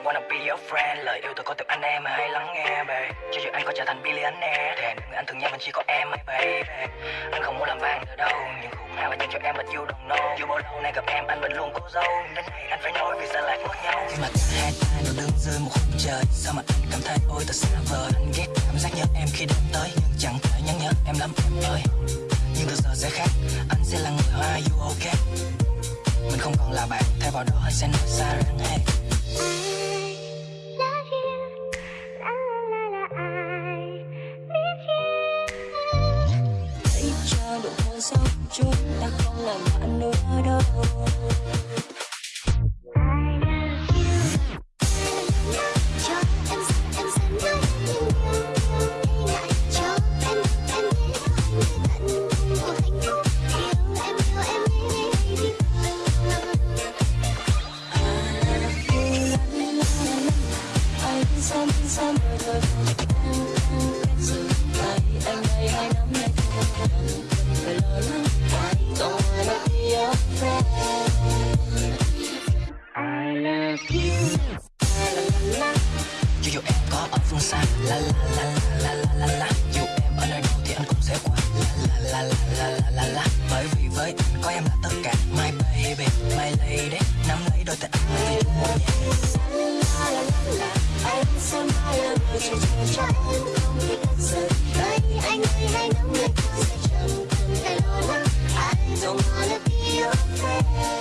don't wanna be your friend. Lời yêu tôi có từ anh em hãy lắng nghe, babe. Cho dù anh có trở thành billionaire Thì người anh thường nhớ mình chỉ có em hay baby Anh không muốn làm vang nữa đâu, Nhưng khúc nào và dành cho em, but you don't know. Dù bao lâu nay gặp em, anh vẫn luôn cố dâu Đến ngày anh phải nói vì sao lại mất nhau. Khi mà hai ta nó đứng dưới một khung trời, Sao mà anh cảm thấy ôi thật xa vời Anh ghét cảm giác nhớ em khi đến tới, Nhưng chẳng thể nhắn nhớ em lắm, em ơi. Nhưng từ giờ sẽ khác, Anh sẽ là người hoa, you okay? Mình không còn là bạn, Thay vào đó anh sẽ nói xa rằng hey sâu chúng ta không làm bạn nữa đâu. Some, some Dù em có ở phương xa La la la la la la la Dù em ở nơi đâu thì anh cũng sẽ qua La la la la la la la Bởi vì với anh có em là tất cả My baby, my lady Nắm lấy đôi tay anh mà vì chúng muốn nhẹ Anh sẽ mãi là người cho em không biết thật sự Với anh người nắm lấy tôi sẽ chẳng cần phải lo lắng I don't wanna be your friend